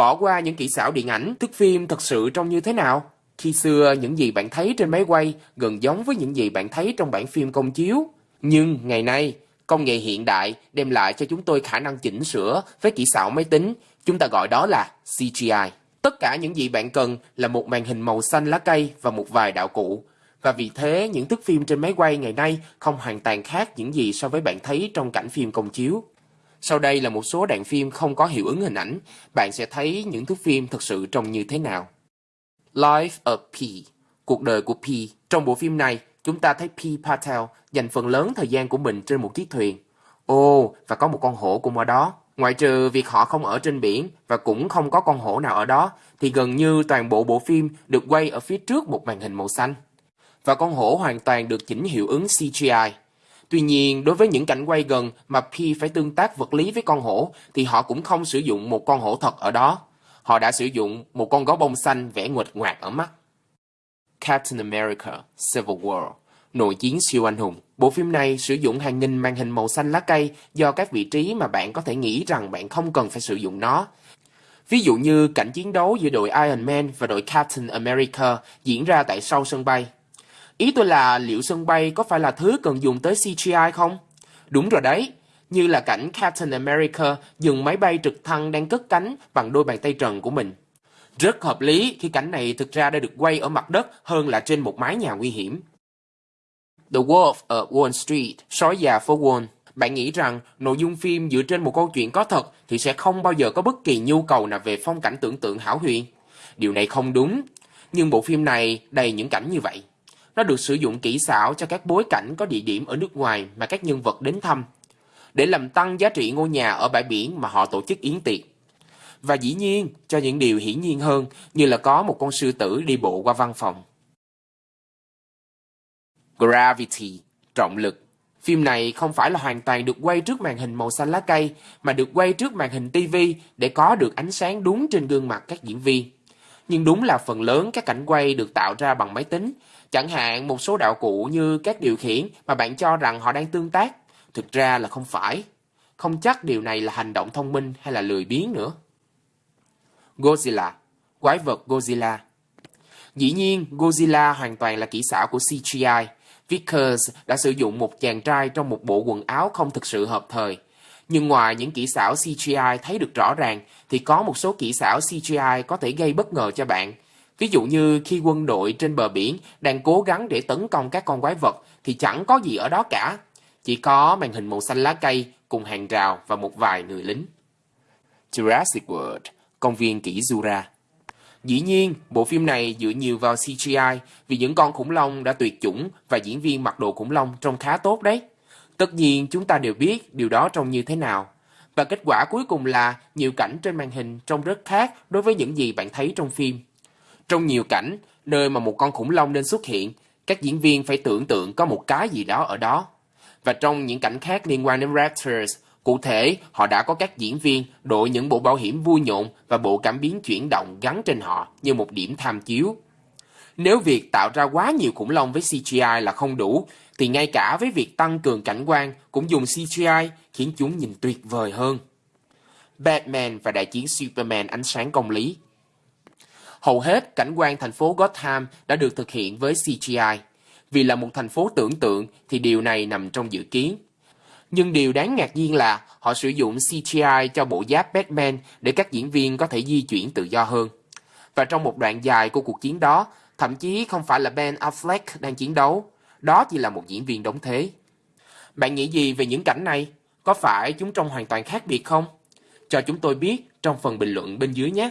Bỏ qua những kỹ xảo điện ảnh, thước phim thật sự trông như thế nào? Khi xưa, những gì bạn thấy trên máy quay gần giống với những gì bạn thấy trong bản phim công chiếu. Nhưng ngày nay, công nghệ hiện đại đem lại cho chúng tôi khả năng chỉnh sửa với kỹ xảo máy tính. Chúng ta gọi đó là CGI. Tất cả những gì bạn cần là một màn hình màu xanh lá cây và một vài đạo cụ. Và vì thế, những thước phim trên máy quay ngày nay không hoàn toàn khác những gì so với bạn thấy trong cảnh phim công chiếu. Sau đây là một số đoạn phim không có hiệu ứng hình ảnh. Bạn sẽ thấy những thước phim thực sự trông như thế nào. Life of P Cuộc đời của P Trong bộ phim này, chúng ta thấy P Patel dành phần lớn thời gian của mình trên một chiếc thuyền. Ồ, và có một con hổ cũng ở đó. Ngoại trừ việc họ không ở trên biển và cũng không có con hổ nào ở đó, thì gần như toàn bộ bộ phim được quay ở phía trước một màn hình màu xanh. Và con hổ hoàn toàn được chỉnh hiệu ứng CGI. Tuy nhiên, đối với những cảnh quay gần mà Pi phải tương tác vật lý với con hổ, thì họ cũng không sử dụng một con hổ thật ở đó. Họ đã sử dụng một con gấu bông xanh vẽ nguệch ngoạc ở mắt. Captain America Civil War Nội chiến siêu anh hùng Bộ phim này sử dụng hàng nghìn màn hình màu xanh lá cây do các vị trí mà bạn có thể nghĩ rằng bạn không cần phải sử dụng nó. Ví dụ như cảnh chiến đấu giữa đội Iron Man và đội Captain America diễn ra tại sau sân bay. Ý tôi là liệu sân bay có phải là thứ cần dùng tới CGI không? Đúng rồi đấy, như là cảnh Captain America dừng máy bay trực thăng đang cất cánh bằng đôi bàn tay trần của mình. Rất hợp lý khi cảnh này thực ra đã được quay ở mặt đất hơn là trên một mái nhà nguy hiểm. The Wolf ở Wall Street, sói già phố Wall. Bạn nghĩ rằng nội dung phim dựa trên một câu chuyện có thật thì sẽ không bao giờ có bất kỳ nhu cầu nào về phong cảnh tưởng tượng hảo huyền. Điều này không đúng, nhưng bộ phim này đầy những cảnh như vậy. Nó được sử dụng kỹ xảo cho các bối cảnh có địa điểm ở nước ngoài mà các nhân vật đến thăm, để làm tăng giá trị ngôi nhà ở bãi biển mà họ tổ chức yến tiệc. Và dĩ nhiên, cho những điều hiển nhiên hơn, như là có một con sư tử đi bộ qua văn phòng. Gravity, trọng lực. Phim này không phải là hoàn toàn được quay trước màn hình màu xanh lá cây, mà được quay trước màn hình TV để có được ánh sáng đúng trên gương mặt các diễn viên. Nhưng đúng là phần lớn các cảnh quay được tạo ra bằng máy tính, chẳng hạn một số đạo cụ như các điều khiển mà bạn cho rằng họ đang tương tác, thực ra là không phải. Không chắc điều này là hành động thông minh hay là lười biếng nữa. Godzilla, quái vật Godzilla. Dĩ nhiên, Godzilla hoàn toàn là kỹ xảo của CGI, Vickers đã sử dụng một chàng trai trong một bộ quần áo không thực sự hợp thời. Nhưng ngoài những kỹ xảo CGI thấy được rõ ràng, thì có một số kỹ xảo CGI có thể gây bất ngờ cho bạn. Ví dụ như khi quân đội trên bờ biển đang cố gắng để tấn công các con quái vật thì chẳng có gì ở đó cả. Chỉ có màn hình màu xanh lá cây cùng hàng rào và một vài người lính. Jurassic World, công viên kỷ Jura Dĩ nhiên, bộ phim này dựa nhiều vào CGI vì những con khủng long đã tuyệt chủng và diễn viên mặc đồ khủng long trông khá tốt đấy. Tất nhiên chúng ta đều biết điều đó trông như thế nào. Và kết quả cuối cùng là nhiều cảnh trên màn hình trông rất khác đối với những gì bạn thấy trong phim. Trong nhiều cảnh, nơi mà một con khủng long nên xuất hiện, các diễn viên phải tưởng tượng có một cái gì đó ở đó. Và trong những cảnh khác liên quan đến Raptors, Cụ thể, họ đã có các diễn viên đội những bộ bảo hiểm vui nhộn và bộ cảm biến chuyển động gắn trên họ như một điểm tham chiếu. Nếu việc tạo ra quá nhiều khủng long với CGI là không đủ, thì ngay cả với việc tăng cường cảnh quan cũng dùng CGI khiến chúng nhìn tuyệt vời hơn. Batman và đại chiến Superman ánh sáng công lý Hầu hết cảnh quan thành phố Gotham đã được thực hiện với CGI. Vì là một thành phố tưởng tượng thì điều này nằm trong dự kiến. Nhưng điều đáng ngạc nhiên là họ sử dụng CGI cho bộ giáp Batman để các diễn viên có thể di chuyển tự do hơn. Và trong một đoạn dài của cuộc chiến đó, thậm chí không phải là Ben Affleck đang chiến đấu, đó chỉ là một diễn viên đóng thế. Bạn nghĩ gì về những cảnh này? Có phải chúng trông hoàn toàn khác biệt không? Cho chúng tôi biết trong phần bình luận bên dưới nhé.